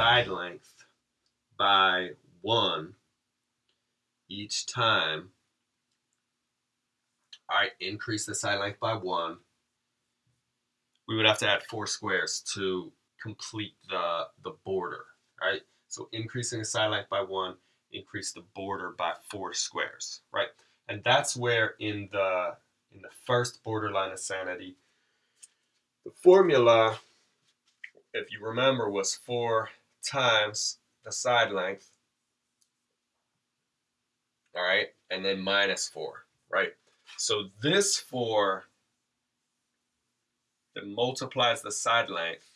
side length by 1 each time I increase the side length by 1, we would have to add 4 squares to complete the, the border, right? So increasing the side length by 1, increase the border by 4 squares, right? And that's where in the in the first borderline of sanity, the formula, if you remember, was 4 times the side length, all right, and then minus 4, right? So this 4 that multiplies the side length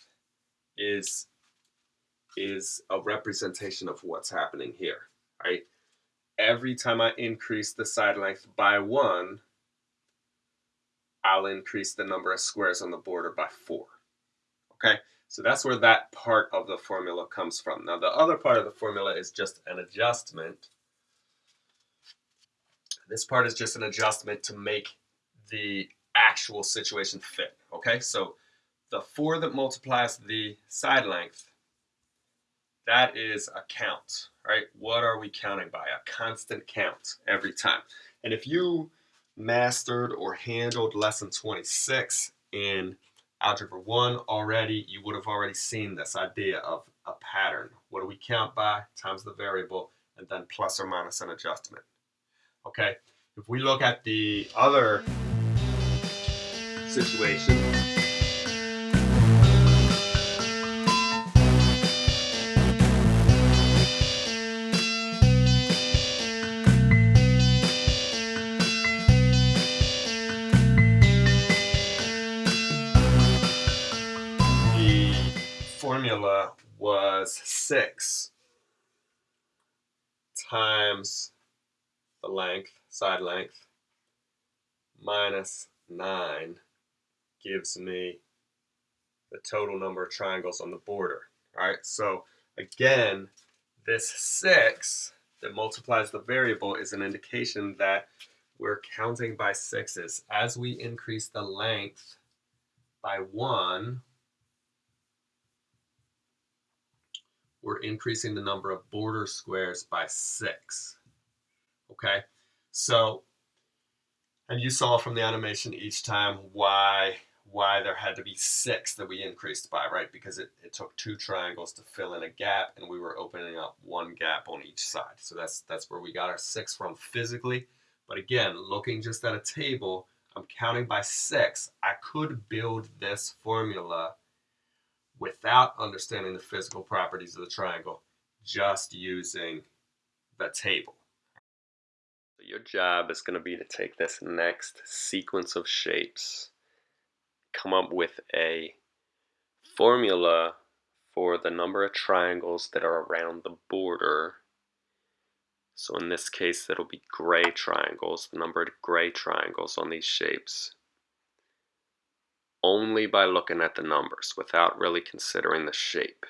is, is a representation of what's happening here, right? Every time I increase the side length by 1, I'll increase the number of squares on the border by 4. Okay, so that's where that part of the formula comes from. Now the other part of the formula is just an adjustment. This part is just an adjustment to make the actual situation fit. Okay, so the 4 that multiplies the side length, that is a count, right? What are we counting by? A constant count every time. And if you mastered or handled lesson 26 in algebra 1 already, you would have already seen this idea of a pattern. What do we count by times the variable and then plus or minus an adjustment. Okay, if we look at the other situation, formula was 6 times the length, side length, minus 9 gives me the total number of triangles on the border. All right, so again, this 6 that multiplies the variable is an indication that we're counting by sixes. As we increase the length by 1, we're increasing the number of border squares by six. Okay, so, and you saw from the animation each time why why there had to be six that we increased by, right? Because it, it took two triangles to fill in a gap and we were opening up one gap on each side. So that's, that's where we got our six from physically. But again, looking just at a table, I'm counting by six. I could build this formula without understanding the physical properties of the triangle, just using the table. Your job is going to be to take this next sequence of shapes, come up with a formula for the number of triangles that are around the border. So in this case, it'll be gray triangles, the number of gray triangles on these shapes only by looking at the numbers without really considering the shape.